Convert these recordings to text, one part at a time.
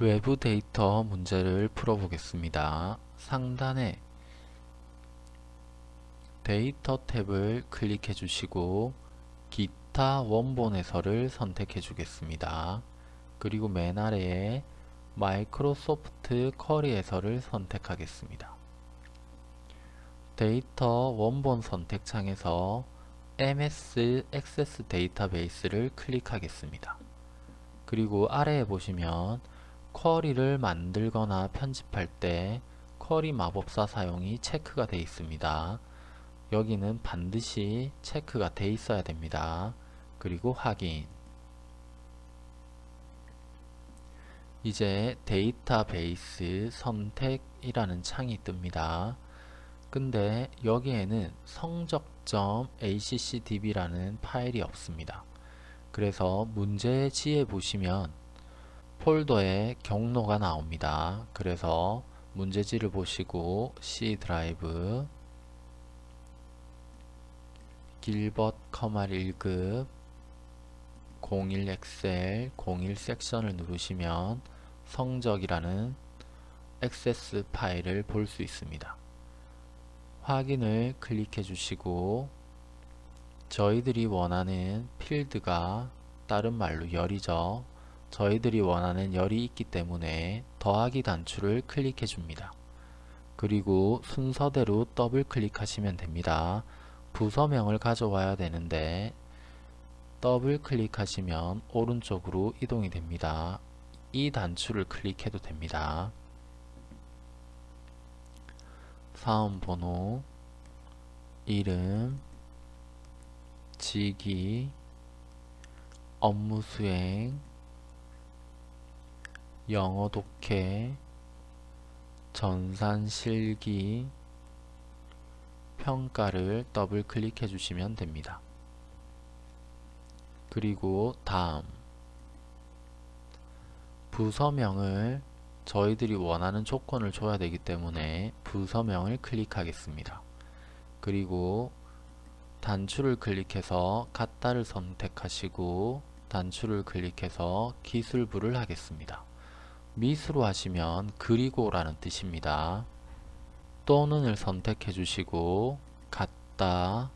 외부 데이터 문제를 풀어보겠습니다. 상단에 데이터 탭을 클릭해 주시고 기타 원본에서를 선택해 주겠습니다. 그리고 맨 아래에 마이크로소프트 쿼리에서를 선택하겠습니다. 데이터 원본 선택창에서 MS 액세스 데이터베이스를 클릭하겠습니다. 그리고 아래에 보시면 쿼리를 만들거나 편집할 때 쿼리 마법사 사용이 체크가 되어 있습니다. 여기는 반드시 체크가 되어 있어야 됩니다. 그리고 확인 이제 데이터베이스 선택이라는 창이 뜹니다. 근데 여기에는 성적.accdb라는 파일이 없습니다. 그래서 문제지에 보시면 폴더에 경로가 나옵니다. 그래서 문제지를 보시고 C 드라이브 길벗 컴활 1급 01 엑셀 01 섹션을 누르시면 성적이라는 액세스 파일을 볼 수 있습니다. 확인을 클릭해 주시고 저희들이 원하는 필드가 다른 말로 열이죠. 저희들이 원하는 열이 있기 때문에 더하기 단추를 클릭해 줍니다. 그리고 순서대로 더블 클릭하시면 됩니다. 부서명을 가져와야 되는데 더블 클릭하시면 오른쪽으로 이동이 됩니다. 이 단추를 클릭해도 됩니다. 사원번호, 이름, 직위, 업무수행, 영어 독해, 전산 실기, 평가를 더블 클릭해 주시면 됩니다. 그리고 다음 부서명을 저희들이 원하는 조건을 줘야 되기 때문에 부서명을 클릭하겠습니다. 그리고 단추를 클릭해서 같다를 선택하시고 단추를 클릭해서 기술부를 하겠습니다. 미수로 하시면 그리고 라는 뜻입니다. 또는을 선택해 주시고 같다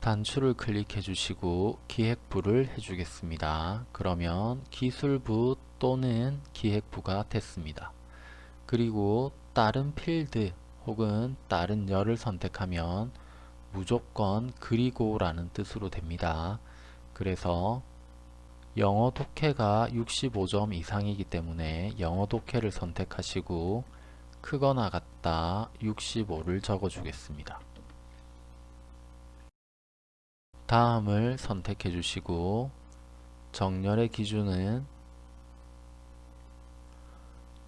단추를 클릭해 주시고 기획부를 해주겠습니다. 그러면 기술부 또는 기획부가 됐습니다. 그리고 다른 필드 혹은 다른 열을 선택하면 무조건 그리고 라는 뜻으로 됩니다. 그래서 영어 독해가 65점 이상이기 때문에 영어 독해를 선택하시고 크거나 같다 65를 적어 주겠습니다. 다음을 선택해 주시고 정렬의 기준은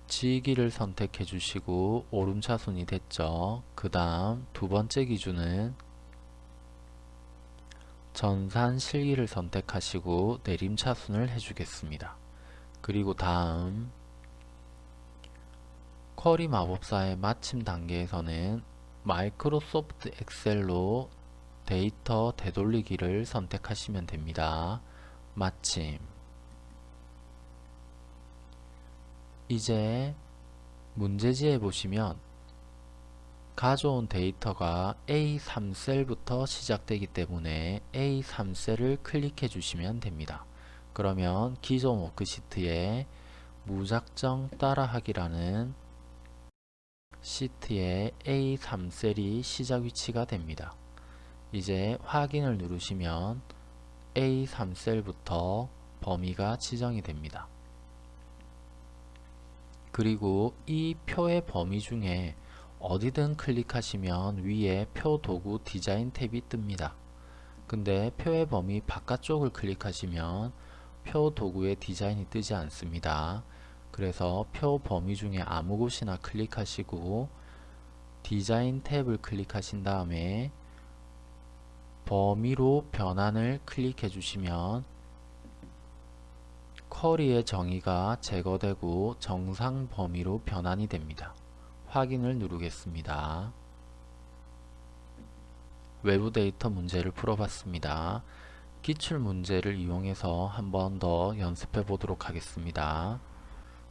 지기를 선택해 주시고 오름차순이 됐죠. 그 다음 두 번째 기준은 전산 실기를 선택하시고 내림 차순을 해주겠습니다. 그리고 다음 쿼리 마법사의 마침 단계에서는 마이크로소프트 엑셀로 데이터 되돌리기를 선택하시면 됩니다. 마침 이제 문제지에 보시면 가져온 데이터가 A3셀부터 시작되기 때문에 A3셀을 클릭해 주시면 됩니다. 그러면 기존 워크시트에 무작정 따라하기라는 시트에 A3셀이 시작 위치가 됩니다. 이제 확인을 누르시면 A3셀부터 범위가 지정이 됩니다. 그리고 이 표의 범위 중에 어디든 클릭하시면 위에 표 도구 디자인 탭이 뜹니다. 근데 표의 범위 바깥쪽을 클릭하시면 표 도구의 디자인이 뜨지 않습니다. 그래서 표 범위 중에 아무 곳이나 클릭하시고 디자인 탭을 클릭하신 다음에 범위로 변환을 클릭해 주시면 쿼리의 정의가 제거되고 정상 범위로 변환이 됩니다. 확인을 누르겠습니다. 외부 데이터 문제를 풀어봤습니다. 기출 문제를 이용해서 한 번 더 연습해 보도록 하겠습니다.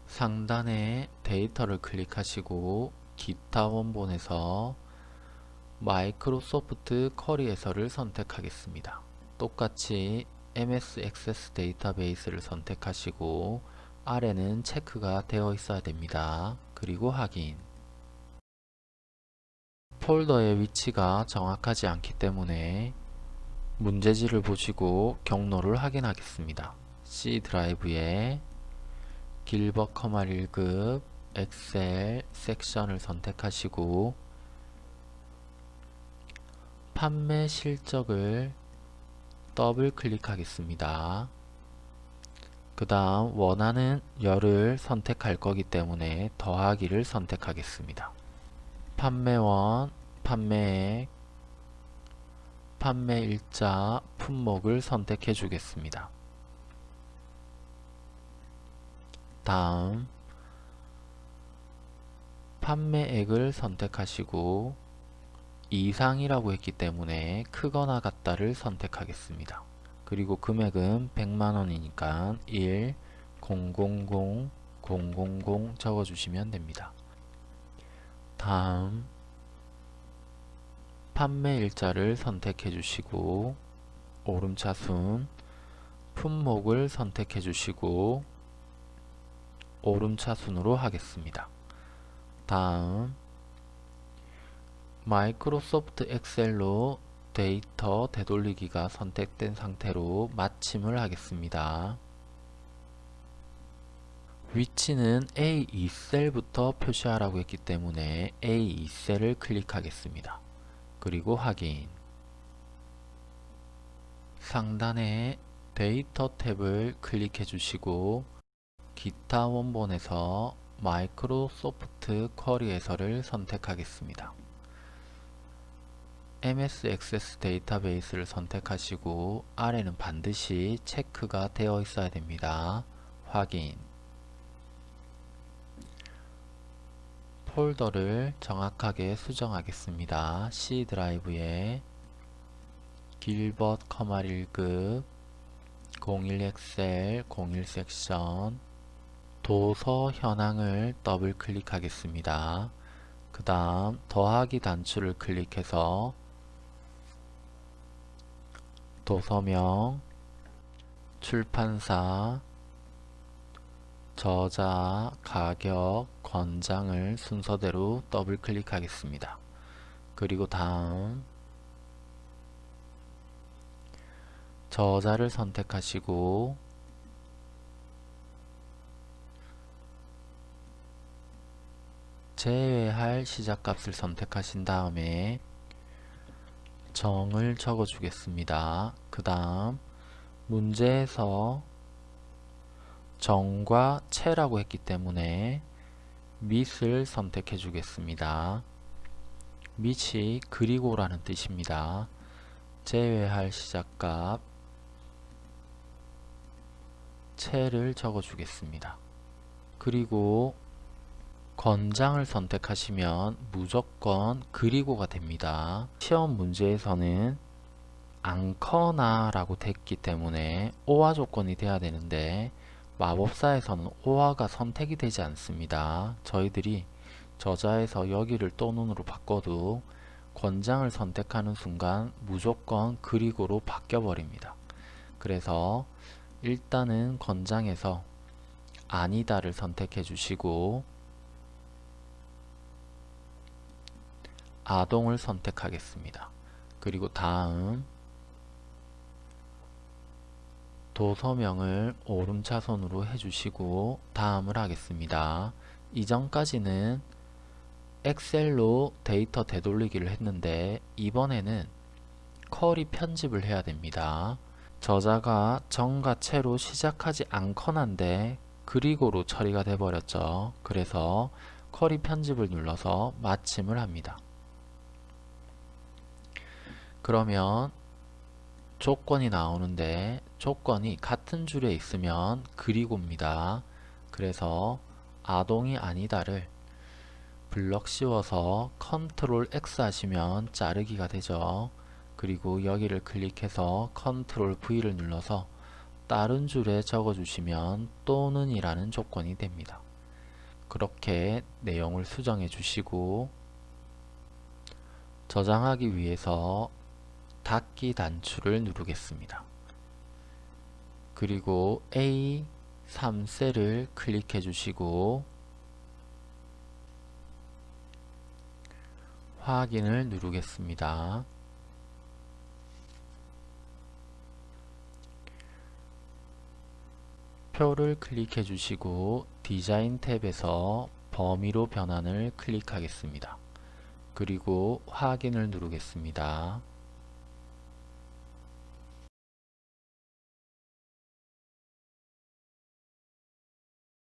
상단에 데이터를 클릭하시고 기타 원본에서 마이크로소프트 쿼리에서를 선택하겠습니다. 똑같이 MS 액세스 데이터베이스를 선택하시고 아래는 체크가 되어 있어야 됩니다. 그리고 확인 폴더의 위치가 정확하지 않기 때문에 문제지를 보시고 경로를 확인하겠습니다. C 드라이브에 길벗 커마 1급 엑셀 섹션을 선택하시고 판매 실적을 더블 클릭하겠습니다. 그 다음 원하는 열을 선택할 거기 때문에 더하기를 선택하겠습니다. 판매원, 판매액, 판매일자, 품목을 선택해 주겠습니다. 다음 판매액을 선택하시고 이상이라고 했기 때문에 크거나 같다를 선택하겠습니다. 그리고 금액은 100만원이니까 1 000 000 적어주시면 됩니다. 다음 판매 일자를 선택해 주시고 오름차순 품목을 선택해 주시고 오름차순으로 하겠습니다. 다음 마이크로소프트 엑셀로 데이터 되돌리기가 선택된 상태로 마침을 하겠습니다. 위치는 A2셀부터 표시하라고 했기 때문에 A2셀을 클릭하겠습니다. 그리고 확인 상단에 데이터 탭을 클릭해 주시고 기타 원본에서 마이크로소프트 쿼리에서를 선택하겠습니다. MS 액세스 데이터베이스를 선택하시고 아래는 반드시 체크가 되어 있어야 됩니다. 확인 폴더를 정확하게 수정하겠습니다. C 드라이브에 길벗 컴활 1급 01 엑셀 01 섹션 도서 현황을 더블 클릭하겠습니다. 그 다음 더하기 단추를 클릭해서 도서명, 출판사, 저자, 가격, 권장을 순서대로 더블 클릭하겠습니다. 그리고 다음 저자를 선택하시고 제외할 시작값을 선택하신 다음에 정을 적어 주겠습니다. 그 다음 문제에서 정과 채라고 했기 때문에 밑을 선택해 주겠습니다. 밑이 그리고라는 뜻입니다. 제외할 시작값 채를 적어 주겠습니다. 그리고 권장을 선택하시면 무조건 그리고가 됩니다. 시험 문제에서는 않거나 라고 됐기 때문에 오화 조건이 돼야 되는데 마법사에서는 오화가 선택이 되지 않습니다. 저희들이 저자에서 여기를 또 눈으로 바꿔도 권장을 선택하는 순간 무조건 그리고로 바뀌어 버립니다. 그래서 일단은 권장에서 아니다를 선택해 주시고 아동을 선택하겠습니다. 그리고 다음 도서명을 오름차선으로 해주시고 다음을 하겠습니다. 이전까지는 엑셀로 데이터 되돌리기를 했는데 이번에는 쿼리 편집을 해야 됩니다. 저자가 정과 채로 시작하지 않거나인데 그리고로 처리가 돼 버렸죠. 그래서 query 편집을 눌러서 마침을 합니다. 그러면 조건이 나오는데 조건이 같은 줄에 있으면 그리고입니다. 그래서 아동이 아니다를 블럭 씌워서 컨트롤 X 하시면 자르기가 되죠. 그리고 여기를 클릭해서 컨트롤 V를 눌러서 다른 줄에 적어주시면 또는 이라는 조건이 됩니다. 그렇게 내용을 수정해 주시고 저장하기 위해서 닫기 단추를 누르겠습니다. 그리고 A3셀을 클릭해 주시고 확인을 누르겠습니다. 표를 클릭해 주시고 디자인 탭에서 범위로 변환을 클릭하겠습니다. 그리고 확인을 누르겠습니다.